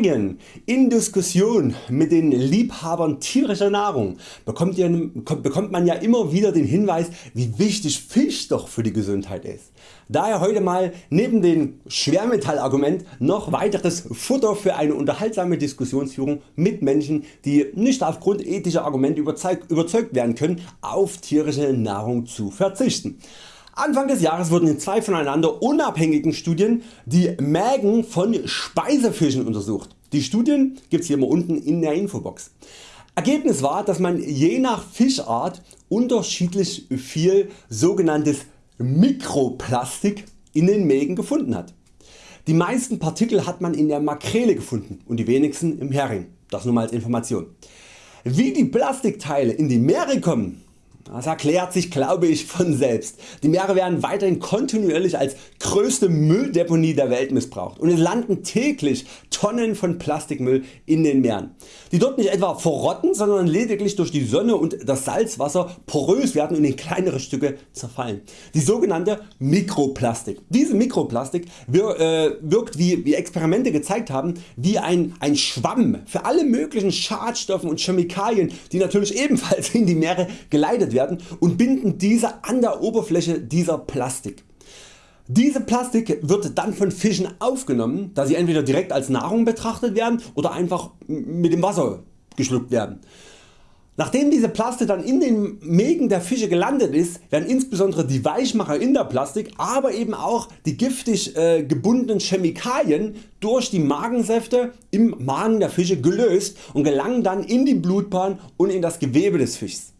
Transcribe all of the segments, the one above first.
Seminarien in Diskussion mit den Liebhabern tierischer Nahrung bekommt, ihr, bekommt man ja immer wieder den Hinweis wie wichtig Fisch doch für die Gesundheit ist. Daher heute mal neben dem Schwermetallargument noch weiteres Futter für eine unterhaltsame Diskussionsführung mit Menschen die nicht aufgrund ethischer Argumente überzeugt werden können auf tierische Nahrung zu verzichten. Anfang des Jahres wurden in zwei voneinander unabhängigen Studien die Mägen von Speisefischen untersucht. Die Studien gibt's hier mal unten in der Infobox. Ergebnis war dass man je nach Fischart unterschiedlich viel sogenanntes Mikroplastik in den Mägen gefunden hat. Die meisten Partikel hat man in der Makrele gefunden und die wenigsten im Hering. Das nur mal als Information. Wie die Plastikteile in die Meere kommen das erklärt sich glaube ich von selbst. Die Meere werden weiterhin kontinuierlich als größte Mülldeponie der Welt missbraucht und es landen täglich Tonnen von Plastikmüll in den Meeren, die dort nicht etwa verrotten, sondern lediglich durch die Sonne und das Salzwasser porös werden und in kleinere Stücke zerfallen. Die sogenannte Mikroplastik. Diese Mikroplastik äh, wirkt wie, wie Experimente gezeigt haben wie ein, ein Schwamm für alle möglichen Schadstoffen und Chemikalien die natürlich ebenfalls in die Meere geleitet werden werden und binden diese an der Oberfläche dieser Plastik. Diese Plastik wird dann von Fischen aufgenommen, da sie entweder direkt als Nahrung betrachtet werden oder einfach mit dem Wasser geschluckt werden. Nachdem diese Plastik dann in den Mägen der Fische gelandet ist, werden insbesondere die Weichmacher in der Plastik, aber eben auch die giftig äh, gebundenen Chemikalien durch die Magensäfte im Magen der Fische gelöst und gelangen dann in die Blutbahn und in das Gewebe des Fischs.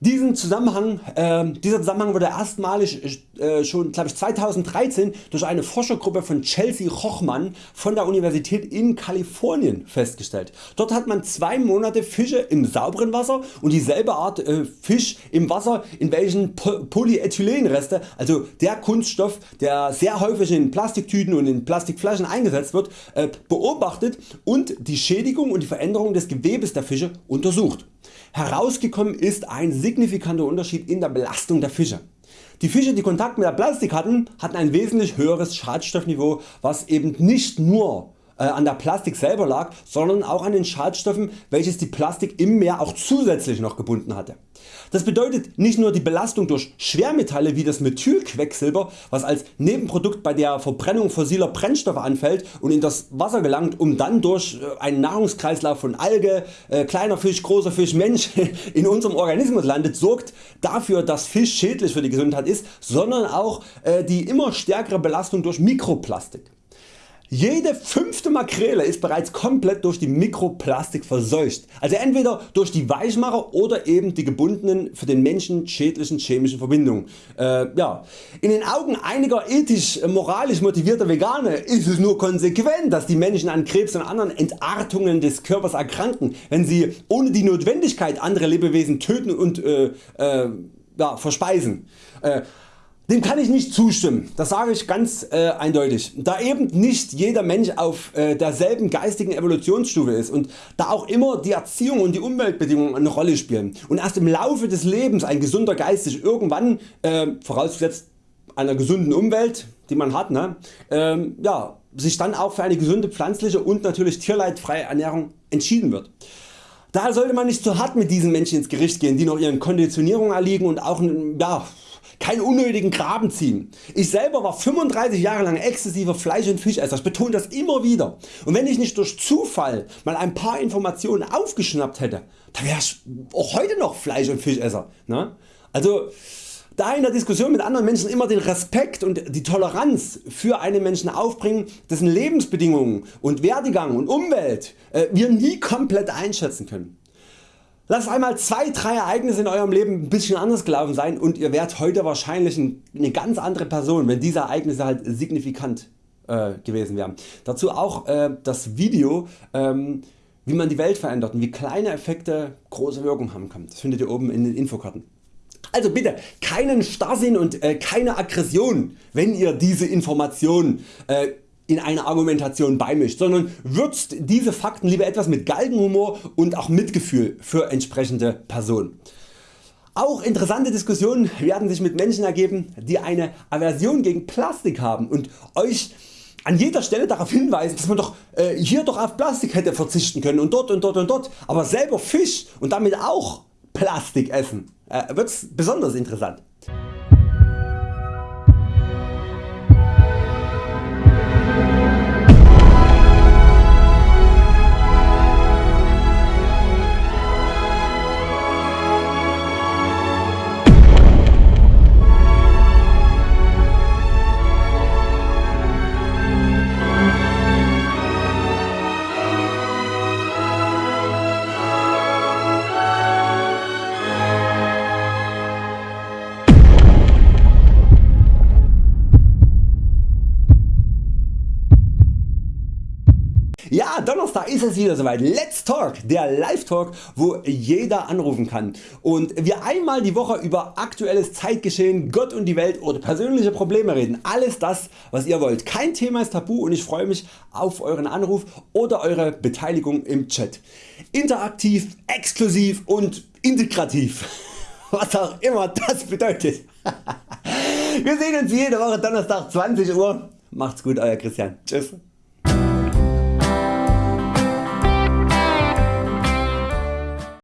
Diesen Zusammenhang, äh, dieser Zusammenhang wurde erstmalig äh, schon ich, 2013 durch eine Forschergruppe von Chelsea Hochmann von der Universität in Kalifornien festgestellt. Dort hat man zwei Monate Fische im sauberen Wasser und dieselbe Art äh, Fisch im Wasser in welchen po Polyethylenreste, also der Kunststoff der sehr häufig in Plastiktüten und in Plastikflaschen eingesetzt wird, äh, beobachtet und die Schädigung und die Veränderung des Gewebes der Fische untersucht. Herausgekommen ist ein signifikanter Unterschied in der Belastung der Fische. Die Fische die Kontakt mit der Plastik hatten, hatten ein wesentlich höheres Schadstoffniveau was eben nicht nur an der Plastik selber lag, sondern auch an den Schadstoffen welches die Plastik im Meer auch zusätzlich noch gebunden hatte. Das bedeutet nicht nur die Belastung durch Schwermetalle wie das Methylquecksilber was als Nebenprodukt bei der Verbrennung fossiler Brennstoffe anfällt und in das Wasser gelangt um dann durch äh, einen Nahrungskreislauf von Alge, äh, kleiner Fisch, großer Fisch, Mensch in unserem Organismus landet sorgt dafür dass Fisch schädlich für die Gesundheit ist, sondern auch die immer stärkere Belastung durch Mikroplastik. Jede fünfte Makrele ist bereits komplett durch die Mikroplastik verseucht, also entweder durch die Weichmacher oder eben die gebundenen für den Menschen schädlichen chemischen Verbindungen. Äh, ja. In den Augen einiger ethisch äh, moralisch motivierter Veganer ist es nur konsequent dass die Menschen an Krebs und anderen Entartungen des Körpers erkranken, wenn sie ohne die Notwendigkeit andere Lebewesen töten und äh, äh, ja, verspeisen. Dem kann ich nicht zustimmen, das sage ich ganz äh, eindeutig. Da eben nicht jeder Mensch auf äh, derselben geistigen Evolutionsstufe ist und da auch immer die Erziehung und die Umweltbedingungen eine Rolle spielen und erst im Laufe des Lebens ein gesunder Geist sich irgendwann, äh, vorausgesetzt einer gesunden Umwelt die man hat, ne, ähm, ja, sich dann auch für eine gesunde pflanzliche und natürlich tierleidfreie Ernährung entschieden wird. Daher sollte man nicht zu hart mit diesen Menschen ins Gericht gehen, die noch ihren Konditionierungen erliegen und auch ja, keinen unnötigen Graben ziehen. Ich selber war 35 Jahre lang exzessiver Fleisch- und Fischesser, ich betone das immer wieder. Und wenn ich nicht durch Zufall mal ein paar Informationen aufgeschnappt hätte, dann wäre ich auch heute noch Fleisch- und Fischesser. Ne? Also da in der Diskussion mit anderen Menschen immer den Respekt und die Toleranz für einen Menschen aufbringen, dessen Lebensbedingungen und Werdegang und Umwelt äh, wir nie komplett einschätzen können. Lasst einmal 2-3 Ereignisse in eurem Leben ein bisschen anders gelaufen sein und ihr werdet heute wahrscheinlich eine ganz andere Person wenn diese Ereignisse halt signifikant äh, gewesen wären. Dazu auch äh, das Video ähm, wie man die Welt verändert und wie kleine Effekte große Wirkung haben kann. Das findet ihr oben in den Infokarten. Also bitte keinen Starrsinn und äh, keine Aggression wenn ihr diese Informationen äh, in eine Argumentation beimischt, sondern würzt diese Fakten lieber etwas mit Galgenhumor und auch Mitgefühl für entsprechende Personen. Auch interessante Diskussionen werden sich mit Menschen ergeben die eine Aversion gegen Plastik haben und Euch an jeder Stelle darauf hinweisen dass man doch äh, hier doch auf Plastik hätte verzichten können und dort und dort und dort, aber selber Fisch und damit auch Plastik essen, äh, wird's besonders interessant. Ja, Donnerstag ist es wieder soweit. Let's Talk, der Live Talk, wo jeder anrufen kann und wir einmal die Woche über aktuelles Zeitgeschehen, Gott und die Welt oder persönliche Probleme reden. Alles das was ihr wollt. Kein Thema ist tabu und ich freue mich auf Euren Anruf oder Eure Beteiligung im Chat. Interaktiv, exklusiv und integrativ. Was auch immer das bedeutet. Wir sehen uns jede Woche Donnerstag 20 Uhr. Macht's gut Euer Christian. Tschüss.